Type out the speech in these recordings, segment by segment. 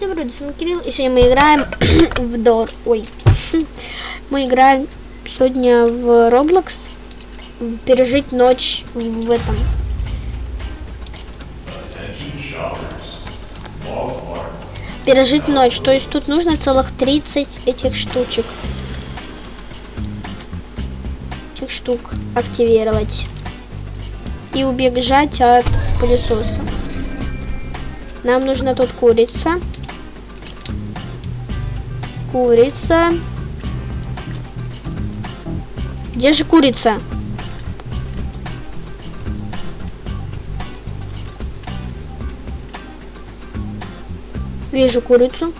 Всем привет, с вами Кирилл, и сегодня мы играем в Дор. Ой. Мы играем сегодня в Roblox. Пережить ночь в этом. Пережить ночь. То есть тут нужно целых 30 этих штучек. Этих штук активировать. И убежать от пылесоса. Нам нужна тут курица. Курица. Где же курица? Вижу курицу.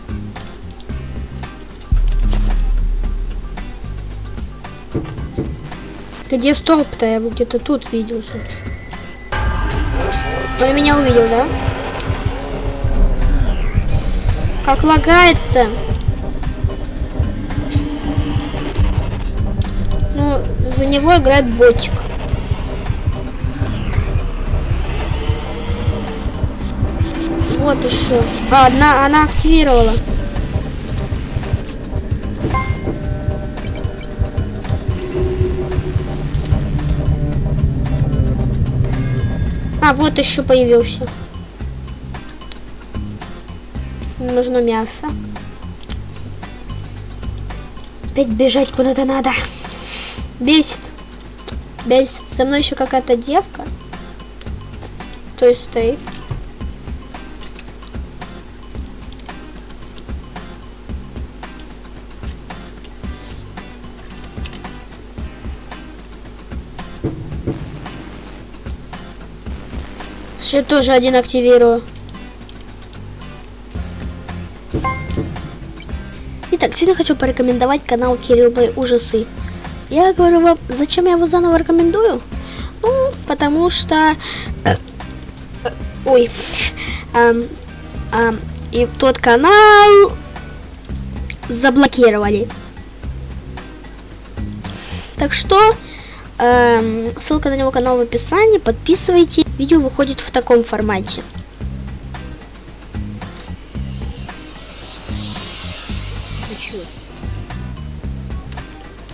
Где столб-то? Я его где-то тут видел. Он меня увидел, да? Как лагает-то? За него играет ботик. Вот еще. А, одна, она активировала. А, вот еще появился. Нужно мясо. Опять бежать куда-то надо. Бесит. Бесит. Со мной еще какая-то девка. То есть стоит. Сейчас тоже один активирую. Итак, сегодня хочу порекомендовать канал Кирилловые ужасы. Я говорю вам, зачем я его заново рекомендую? Ну, потому что... Ой. Эм, эм, и тот канал заблокировали. Так что эм, ссылка на него канал в описании. Подписывайтесь. Видео выходит в таком формате.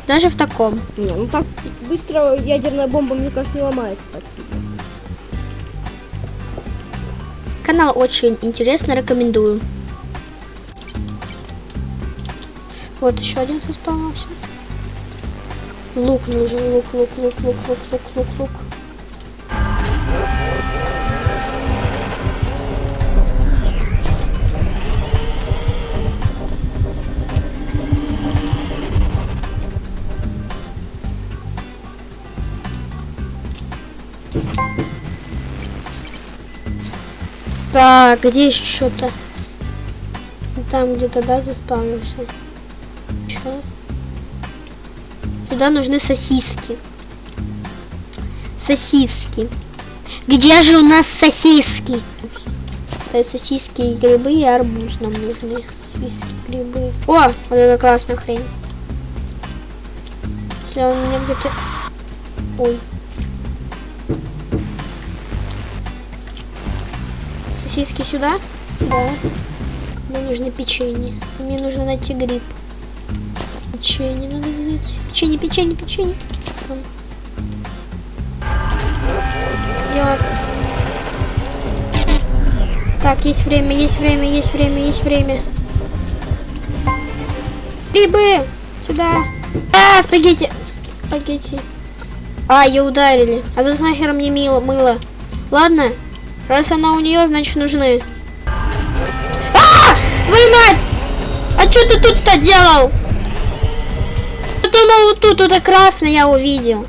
Даже в таком. Не, ну так быстро ядерная бомба, мне кажется, не ломается сильно. Канал очень интересно, рекомендую. Вот еще один заспавнился. Лук нужен, лук, лук, лук, лук, лук, лук, лук, лук. Так, где еще что-то? Там где-то, да, заспавнился. Че? Сюда нужны сосиски. Сосиски. Где же у нас сосиски? Это сосиски и грибы и арбуз нам нужны. Сосиски, грибы. О, вот это классная хрень. Если он меня где-то... Ой. Сосиски сюда? Да. Мне нужно печенье. Мне нужно найти гриб. Печенье надо взять. Печенье, печенье, печенье. Там. Я... Так, есть время, есть время, есть время, есть время. Грибы! Сюда! А, спагетти! Спагетти. А, ее ударили. А за нахер мне мило, мыло. Ладно, Раз она у нее, значит нужны. А! Твою мать! А что ты тут-то делал? Я думал, вот тут, это красное я увидел.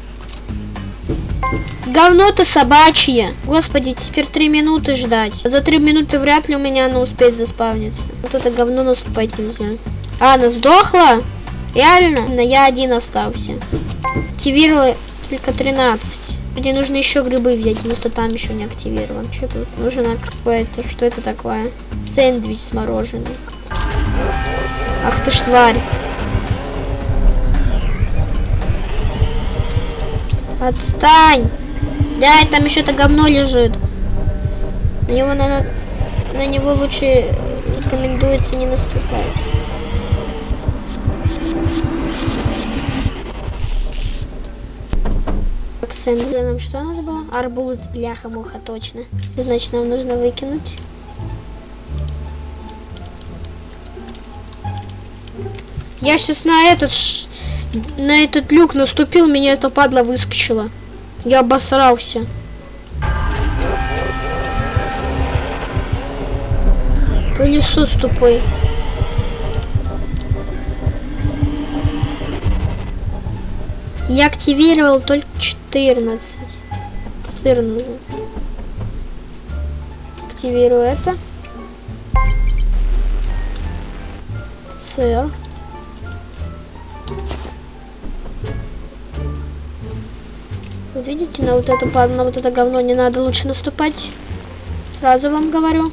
Говно ты собачье. Господи, теперь три минуты ждать. За три минуты вряд ли у меня оно успеет заспавниться. Вот это говно наступать нельзя. А, она сдохла? Реально? Но я один остался. Активировала только 13. Мне нужно еще грибы взять, потому что там еще не активирован. Что тут? Нужно какое-то... Что это такое? Сэндвич с мороженым. Ах ты ж тварь. Отстань! Да, там еще это говно лежит. На него, на, на него лучше Рекомендуется не наступать. Сэндвич нам что надо было? Арбуз, бляха, муха, точно. Значит, нам нужно выкинуть. Я сейчас на этот на этот люк наступил, меня эта падла выскочила. Я обосрался. Пылесос тупой. Я активировал только 14. Сыр нужен. Активирую это. Сыр. Вот видите, на вот это, на вот это говно не надо лучше наступать. Сразу вам говорю.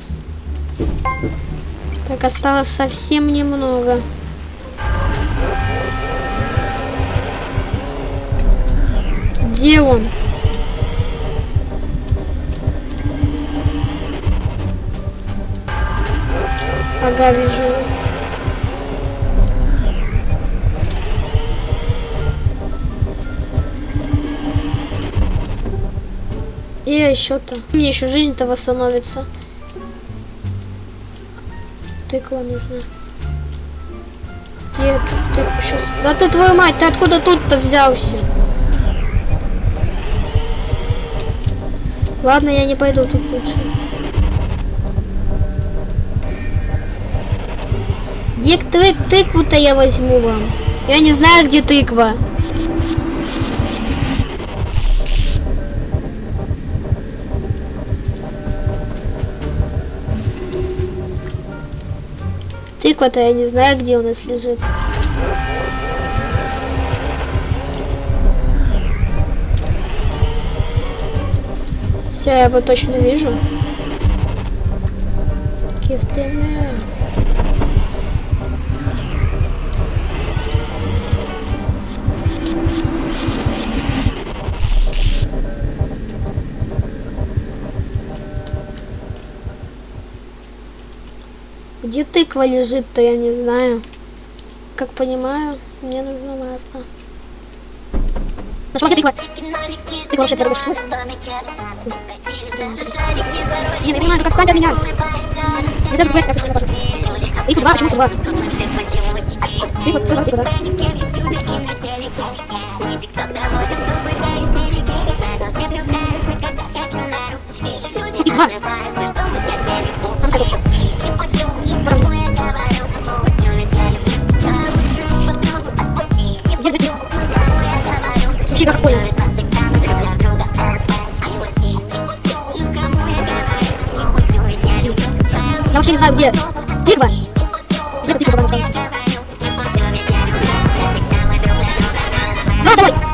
Так, осталось совсем немного. Где он? Ага, вижу. Где еще-то? Мне еще жизнь-то восстановится. Тыква нужна. Где тут тыква сейчас? Да ты твою мать, ты откуда тут-то взялся? Ладно, я не пойду тут лучше. Где тык тыкву-то я возьму вам? Я не знаю, где тыква. Тыква-то я не знаю, где у нас лежит. Я его точно вижу. Кифтеме. Где тыква лежит-то, я не знаю. Как понимаю, мне нужно масло. Нашла где тыква? Ты вообще первый шут? Я не понимаю, ну как встать от меня? Нельзя забывать, как пошел Тыква два, почему тыква? Тыква, Тыква, тыква, да. Тыква.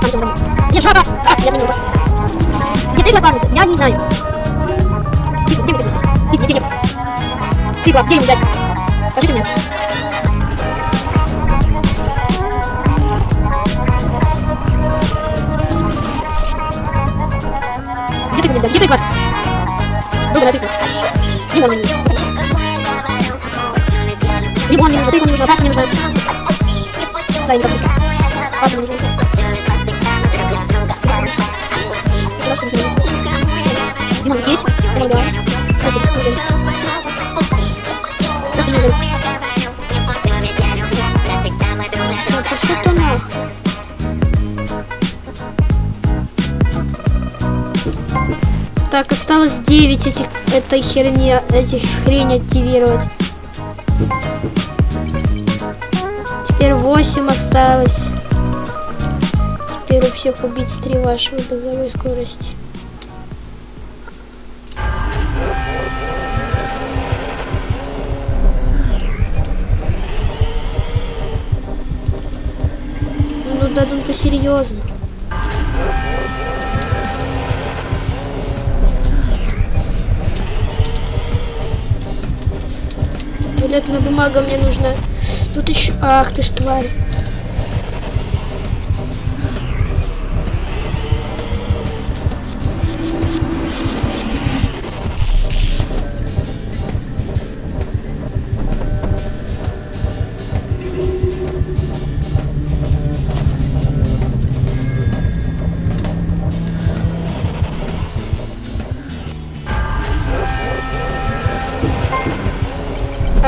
Ну? Нет, жаба! А, я понял. Где тыква спавнится? Я не знаю. Тыква, где вы тыква? Тыква, где тыква? Тыква, где ее взять? Скажите мне. Где тыква взять? Где тыква? Добрая тыква. Лимон мне нужен. Лимон мне нужен, тыква мне нужна, паста мне нужна. Паста мне нужна. Так, осталось 9 этих этой херни, этих хрень активировать. Теперь 8 осталось. Теперь у всех убить 3 вашего базовой скорости. Ну да, ну ты серьезно. Туалетная бумага мне нужна. Тут еще... Ах ты ж тварь.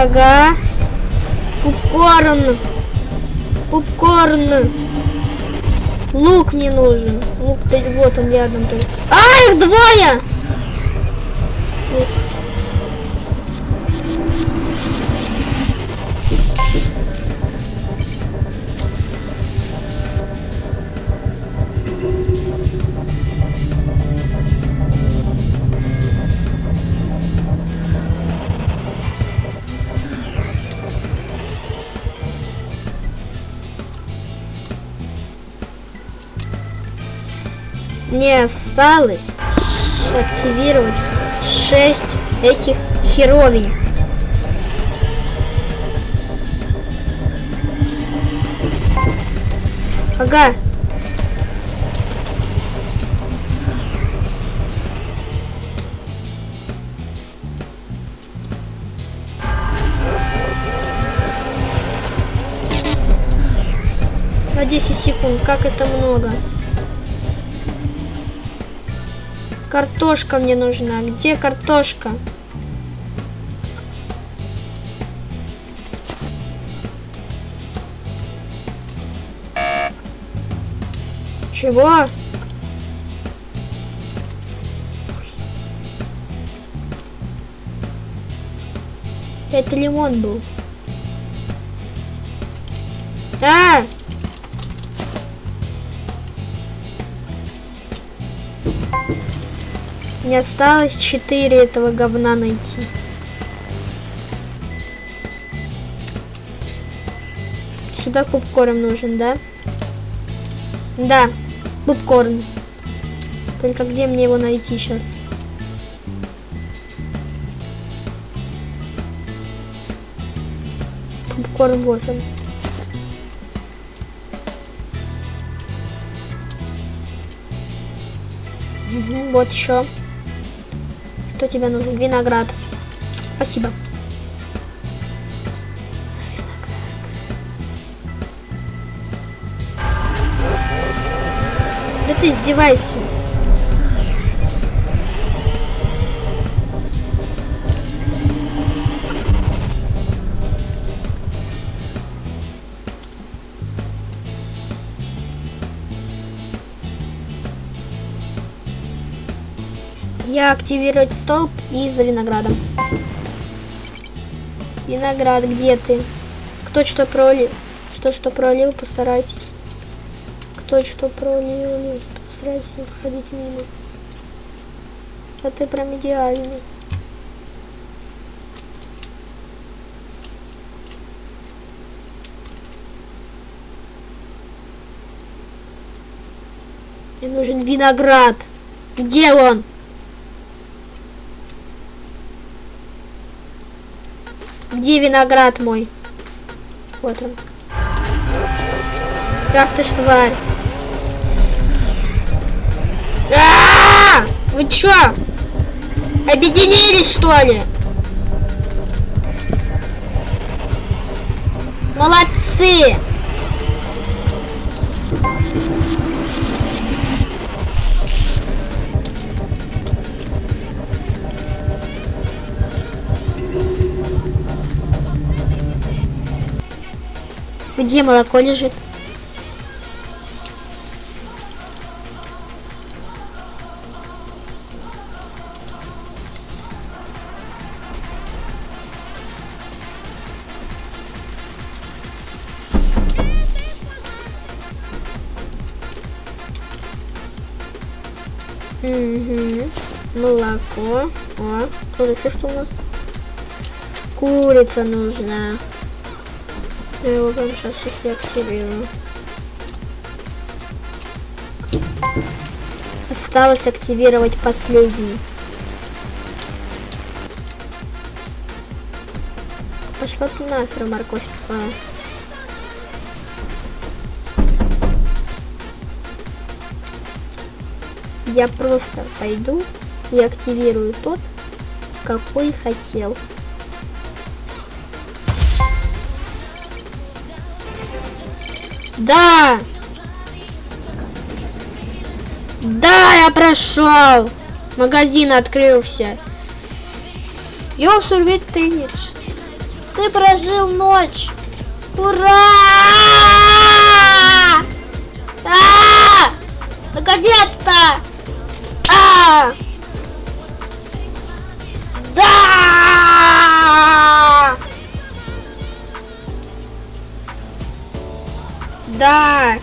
Ага. Попкорн. Попкорн. Лук мне нужен. Лук, вот он рядом только. А, их двое! Лук. Мне осталось активировать 6 этих херовень. Ага. На 10 секунд, как это много. Картошка мне нужна. Где картошка? Чего? Это лимон был. А! Мне осталось 4 этого говна найти. Сюда попкорн нужен, да? Да, попкорн. Только где мне его найти сейчас? Попкорн вот он. Вот еще. Что тебе нужен? Виноград. Спасибо. Да ты издевайся. Я активировать столб и за виноградом. Виноград, где ты? Кто что пролил? Что что пролил, постарайтесь. Кто что пролил, постарайтесь не проходить мимо. А ты прям идеальный. Мне нужен виноград. Где он? Где виноград мой? Вот он. Ах ты ж тварь. А-а-а! Вы чё? Объединились что ли? Молодцы! Где молоко лежит? Угу. Молоко. О, тут еще что у нас? Курица нужна. Я его сейчас активирую. Осталось активировать последний. Пошла ты нахер, морковь тупая. Я просто пойду и активирую тот, какой хотел. Да! Да, я прошел! Магазин открылся. Я сурвит теннис. Ты прожил ночь! Ура! А! Наконец-то! А! Да! Да!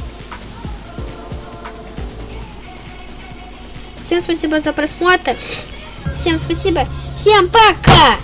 Всем спасибо за просмотр. Всем спасибо. Всем пока!